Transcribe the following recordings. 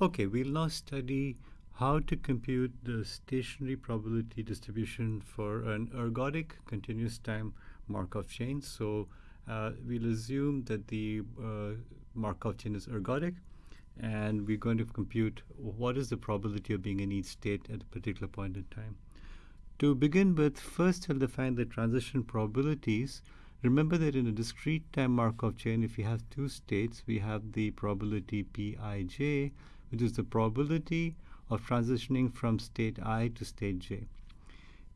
Okay, we'll now study how to compute the stationary probability distribution for an ergodic continuous time Markov chain. So uh, we'll assume that the uh, Markov chain is ergodic and we're going to compute what is the probability of being in each state at a particular point in time. To begin with, first I'll define the transition probabilities. Remember that in a discrete time Markov chain, if you have two states, we have the probability Pij which is the probability of transitioning from state i to state j.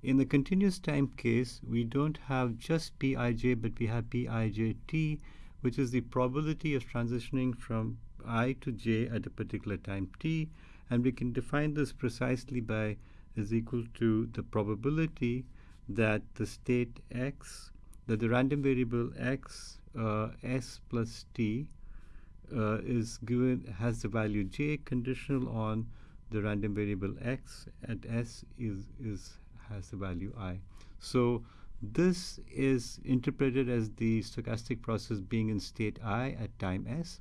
In the continuous time case, we don't have just Pij, but we have Pijt, which is the probability of transitioning from i to j at a particular time t. And we can define this precisely by is equal to the probability that the state x, that the random variable x, uh, s plus t, uh, is given has the value j conditional on the random variable x at s is is has the value i. So this is interpreted as the stochastic process being in state i at time s,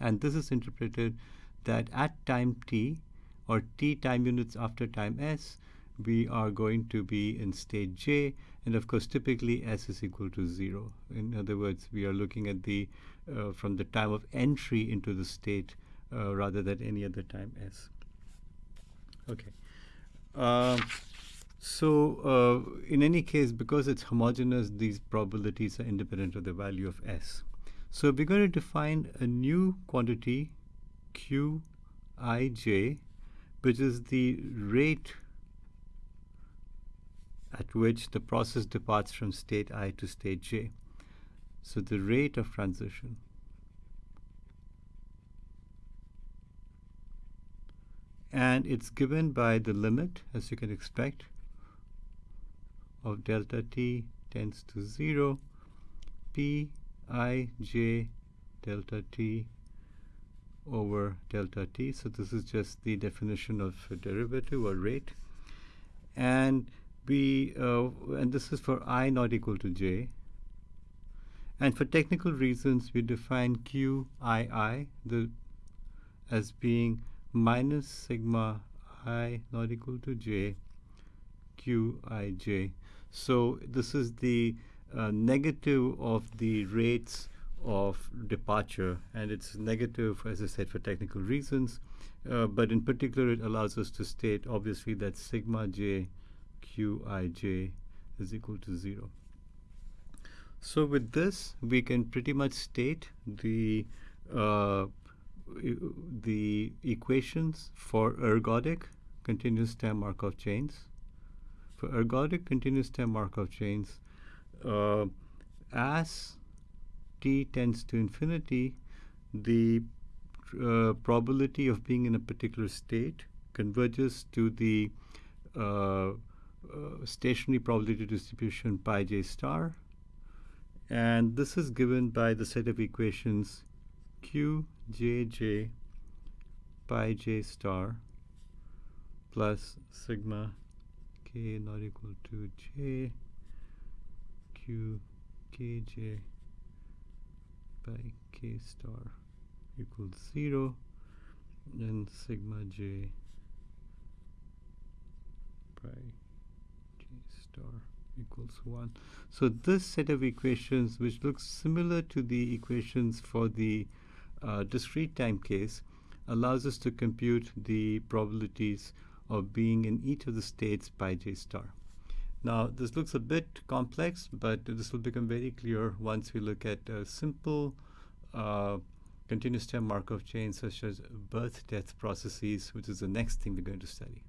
and this is interpreted that at time t or t time units after time s, we are going to be in state j, and of course, typically s is equal to 0. In other words, we are looking at the uh, from the time of entry into the state uh, rather than any other time s. Okay. Um, so uh, in any case, because it's homogeneous, these probabilities are independent of the value of s. So we're going to define a new quantity, qij, which is the rate at which the process departs from state i to state j. So the rate of transition. And it's given by the limit, as you can expect, of delta t tends to 0, p i j delta t over delta t. So this is just the definition of derivative or rate. And we uh, and this is for i not equal to j. And for technical reasons, we define qii the as being minus sigma i not equal to j qij. So this is the uh, negative of the rates of departure, and it's negative, as I said, for technical reasons. Uh, but in particular, it allows us to state, obviously, that sigma j qij is equal to 0. So with this, we can pretty much state the uh, the equations for ergodic continuous time Markov chains. For ergodic continuous time Markov chains, uh, as t tends to infinity, the uh, probability of being in a particular state converges to the uh, stationary probability distribution pi j star. And this is given pi the set of equations q j j pi j star plus sigma k not equal to j q k j pi k star equals 0 and sigma j by star equals 1. So this set of equations, which looks similar to the equations for the uh, discrete time case, allows us to compute the probabilities of being in each of the states pi j star. Now, this looks a bit complex, but this will become very clear once we look at a simple uh, continuous time Markov chain such as birth-death processes, which is the next thing we're going to study.